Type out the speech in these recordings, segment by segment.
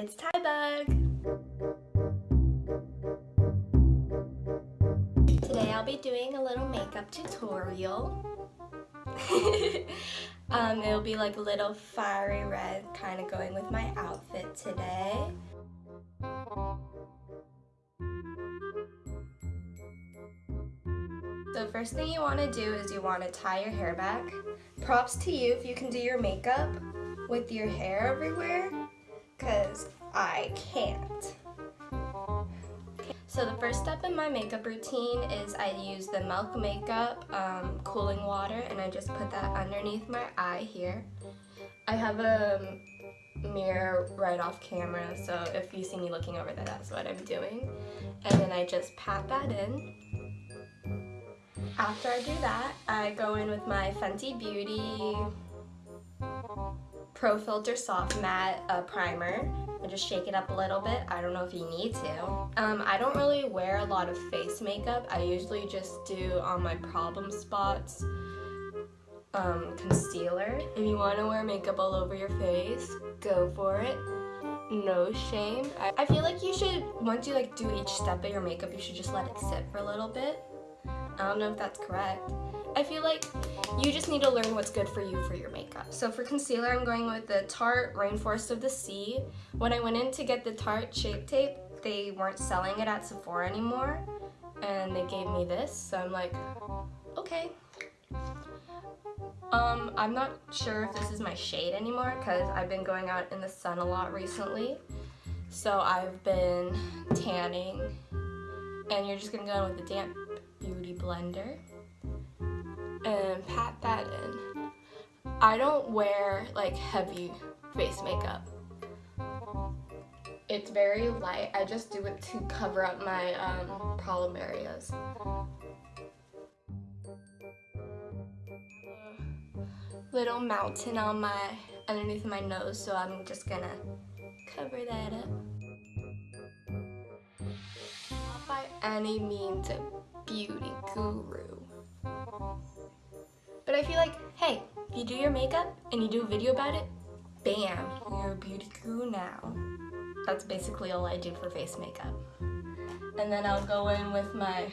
It's Tybug! Today I'll be doing a little makeup tutorial. um, it'll be like a little fiery red kind of going with my outfit today. So first thing you want to do is you want to tie your hair back. Props to you if you can do your makeup with your hair everywhere because I can't. So the first step in my makeup routine is I use the Milk Makeup um, cooling water and I just put that underneath my eye here. I have a mirror right off camera so if you see me looking over there that's what I'm doing. And then I just pat that in. After I do that, I go in with my Fenty Beauty Pro Filter Soft Matte uh, Primer and just shake it up a little bit. I don't know if you need to. Um, I don't really wear a lot of face makeup. I usually just do on my problem spots um, concealer. If you want to wear makeup all over your face, go for it. No shame. I, I feel like you should, once you like do each step of your makeup, you should just let it sit for a little bit. I don't know if that's correct. I feel like you just need to learn what's good for you for your makeup. So for concealer, I'm going with the Tarte Rainforest of the Sea. When I went in to get the Tarte Shape Tape, they weren't selling it at Sephora anymore, and they gave me this, so I'm like, okay. Um, I'm not sure if this is my shade anymore because I've been going out in the sun a lot recently. So I've been tanning, and you're just gonna go in with the damp beauty blender and pat that in. I don't wear like heavy face makeup. It's very light. I just do it to cover up my um, problem areas. Little mountain on my underneath my nose, so I'm just gonna cover that up. Not by any means a beauty guru. I feel like, hey, if you do your makeup and you do a video about it, bam, you're a beauty guru now. That's basically all I do for face makeup. And then I'll go in with my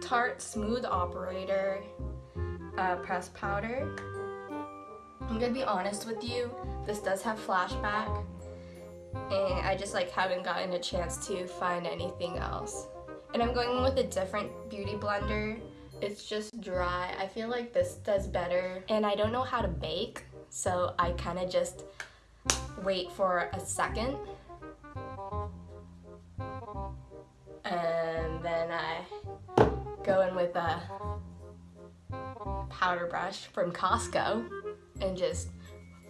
Tarte Smooth Operator uh, press powder. I'm gonna be honest with you, this does have flashback and I just like haven't gotten a chance to find anything else. And I'm going with a different beauty blender it's just dry. I feel like this does better. And I don't know how to bake, so I kind of just wait for a second. And then I go in with a powder brush from Costco and just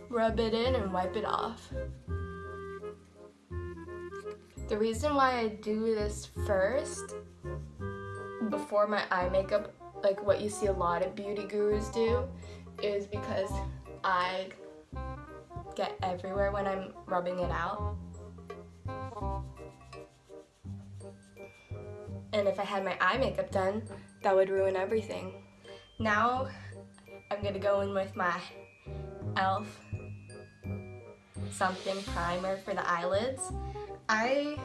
rub it in and wipe it off. The reason why I do this first before my eye makeup like what you see a lot of beauty gurus do is because I get everywhere when I'm rubbing it out. And if I had my eye makeup done, that would ruin everything. Now, I'm gonna go in with my e.l.f. something primer for the eyelids. I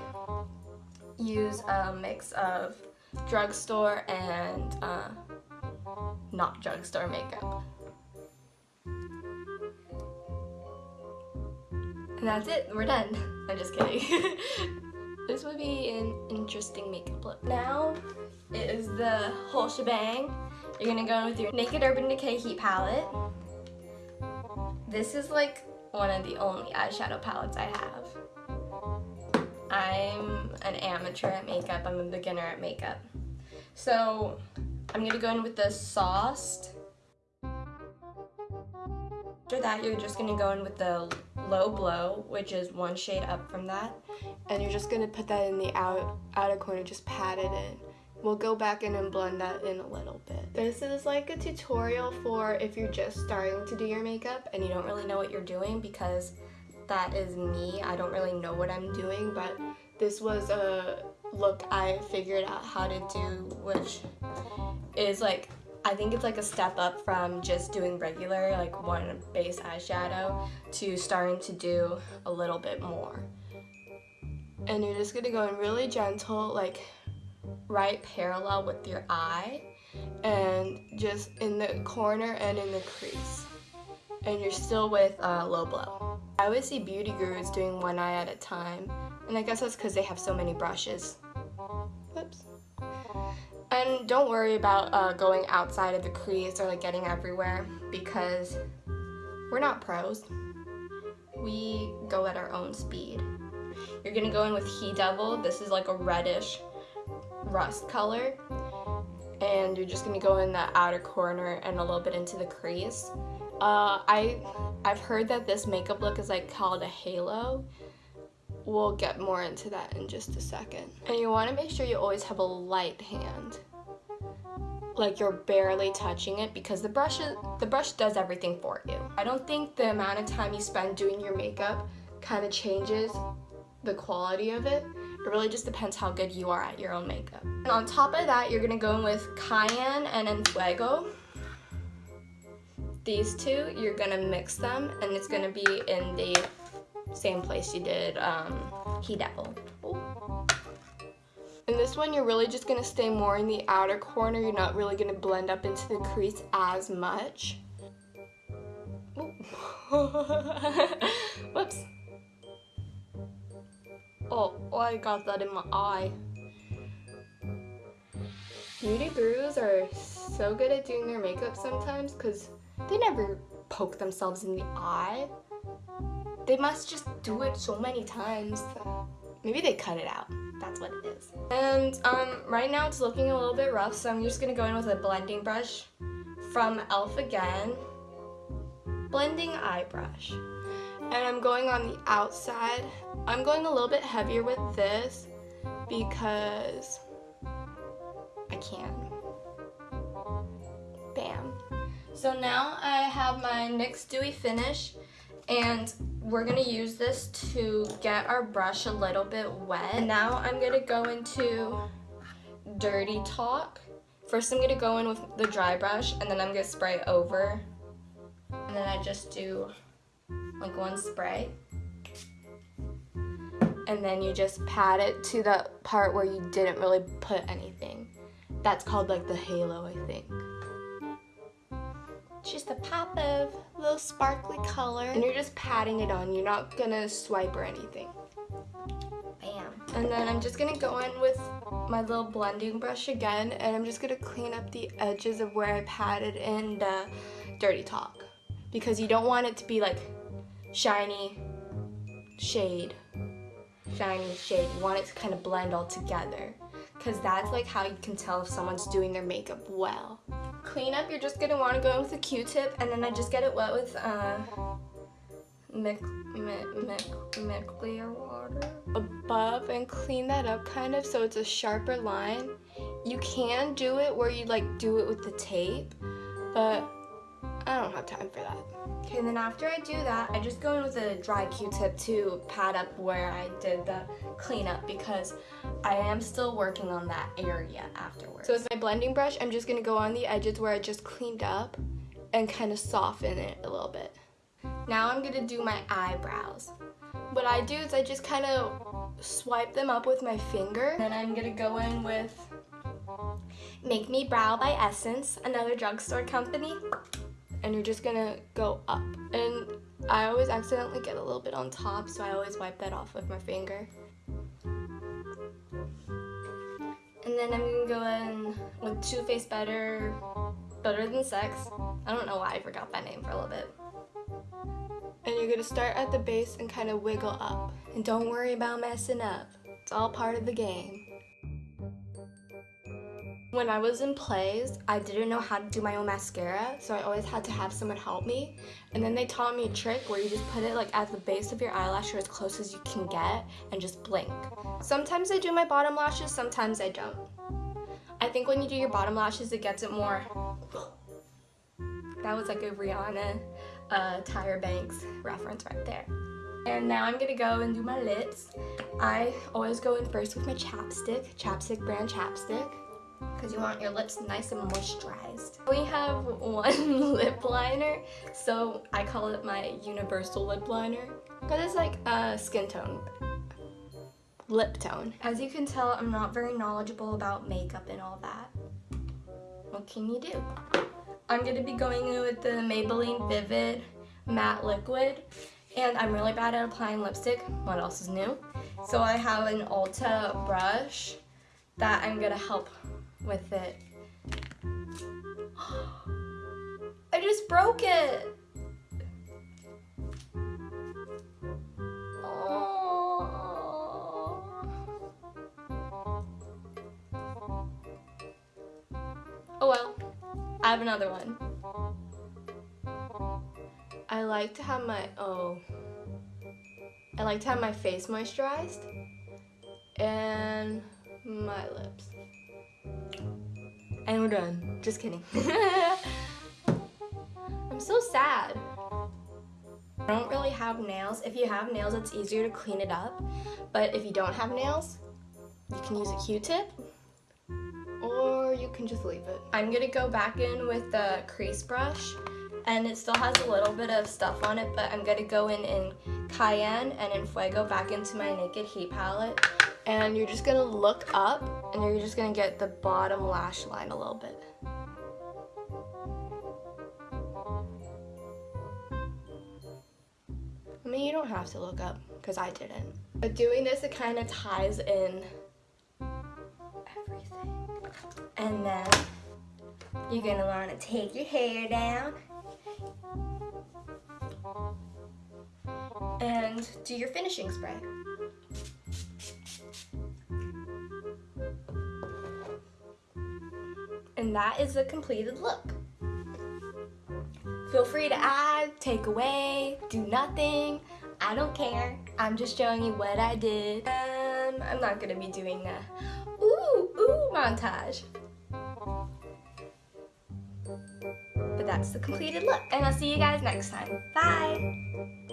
use a mix of drugstore and uh, not drugstore makeup. And that's it, we're done. I'm just kidding. this would be an interesting makeup look. Now it is the whole shebang. You're gonna go in with your Naked Urban Decay Heat Palette. This is like one of the only eyeshadow palettes I have. I'm an amateur at makeup, I'm a beginner at makeup. So I'm gonna go in with the sauce. After that, you're just gonna go in with the low blow, which is one shade up from that. And you're just gonna put that in the out, outer corner, just pat it in. We'll go back in and blend that in a little bit. This is like a tutorial for if you're just starting to do your makeup and you don't really know what you're doing because that is me. I don't really know what I'm doing, but this was a look I figured out how to do, which is like I think it's like a step up from just doing regular, like one base eyeshadow, to starting to do a little bit more. And you're just gonna go in really gentle, like right parallel with your eye, and just in the corner and in the crease. And you're still with uh, low blow. I always see beauty gurus doing one eye at a time, and I guess that's because they have so many brushes. And don't worry about uh, going outside of the crease or like getting everywhere because we're not pros. We go at our own speed. You're gonna go in with He Devil. This is like a reddish rust color. And you're just gonna go in the outer corner and a little bit into the crease. Uh, I, I've heard that this makeup look is like called a halo. We'll get more into that in just a second. And you wanna make sure you always have a light hand. Like you're barely touching it because the brush, is, the brush does everything for you. I don't think the amount of time you spend doing your makeup kind of changes the quality of it. It really just depends how good you are at your own makeup. And on top of that, you're gonna go in with Cayenne and En Fuego. These two, you're gonna mix them and it's gonna be in the same place you did um, He Devil. In this one, you're really just gonna stay more in the outer corner. You're not really gonna blend up into the crease as much. Whoops. Oh, oh, I got that in my eye. Beauty gurus are so good at doing their makeup sometimes because they never poke themselves in the eye. They must just do it so many times. Maybe they cut it out. That's what it is. And um, right now it's looking a little bit rough, so I'm just to go in with a blending brush from e.l.f. again. Blending eye brush and I'm going on the outside. I'm going a little bit heavier with this because I can. Bam. So now I have my NYX Dewy Finish and we're gonna use this to get our brush a little bit wet. Now I'm gonna go into Dirty Talk. First I'm gonna go in with the dry brush and then I'm gonna spray over. And then I just do like one spray. And then you just pat it to the part where you didn't really put anything. That's called like the halo, I think. Just a pop of little sparkly color. And you're just patting it on. You're not gonna swipe or anything. Bam. And then I'm just gonna go in with my little blending brush again and I'm just gonna clean up the edges of where I patted in the Dirty Talk. Because you don't want it to be like shiny shade, shiny shade. You want it to kind of blend all together because that's like how you can tell if someone's doing their makeup well. Cleanup, you're just gonna want to go in with a Q-tip and then I just get it wet with uh, mic water above and clean that up kind of so it's a sharper line. You can do it where you like do it with the tape, but I don't have time for that. Okay, and then after I do that, I just go in with a dry Q-tip to pad up where I did the cleanup because I am still working on that area afterwards. So with my blending brush, I'm just gonna go on the edges where I just cleaned up and kind of soften it a little bit. Now I'm gonna do my eyebrows. What I do is I just kind of swipe them up with my finger. Then I'm gonna go in with Make Me Brow by Essence, another drugstore company and you're just gonna go up. And I always accidentally get a little bit on top, so I always wipe that off with my finger. And then I'm gonna go in with Too Faced Better, Better Than Sex. I don't know why I forgot that name for a little bit. And you're gonna start at the base and kind of wiggle up. And don't worry about messing up. It's all part of the game. When I was in plays, I didn't know how to do my own mascara, so I always had to have someone help me. And then they taught me a trick where you just put it like at the base of your eyelash or as close as you can get and just blink. Sometimes I do my bottom lashes, sometimes I don't. I think when you do your bottom lashes, it gets it more... That was like a Rihanna uh, Tyra Banks reference right there. And now I'm gonna go and do my lips. I always go in first with my chapstick, Chapstick brand chapstick. Because you want your lips nice and moisturized. We have one lip liner, so I call it my universal lip liner because it's like a skin tone, lip tone. As you can tell, I'm not very knowledgeable about makeup and all that. What can you do? I'm going to be going in with the Maybelline Vivid Matte Liquid, and I'm really bad at applying lipstick. What else is new? So I have an Ulta brush that I'm gonna help with it. I just broke it! Oh. oh well, I have another one. I like to have my, oh, I like to have my face moisturized and my lips. And we're done. Just kidding. I'm so sad. I don't really have nails. If you have nails, it's easier to clean it up. But if you don't have nails, you can use a Q-tip or you can just leave it. I'm gonna go back in with the crease brush and it still has a little bit of stuff on it, but I'm gonna go in in Cayenne and in Fuego back into my Naked Heat palette. And you're just gonna look up and you're just gonna get the bottom lash line a little bit. I mean, you don't have to look up, because I didn't. But doing this, it kind of ties in everything. And then you're gonna want to take your hair down and do your finishing spray. That is the completed look. Feel free to add, take away, do nothing. I don't care. I'm just showing you what I did. Um, I'm not gonna be doing a ooh, ooh montage. But that's the completed look. And I'll see you guys next time. Bye!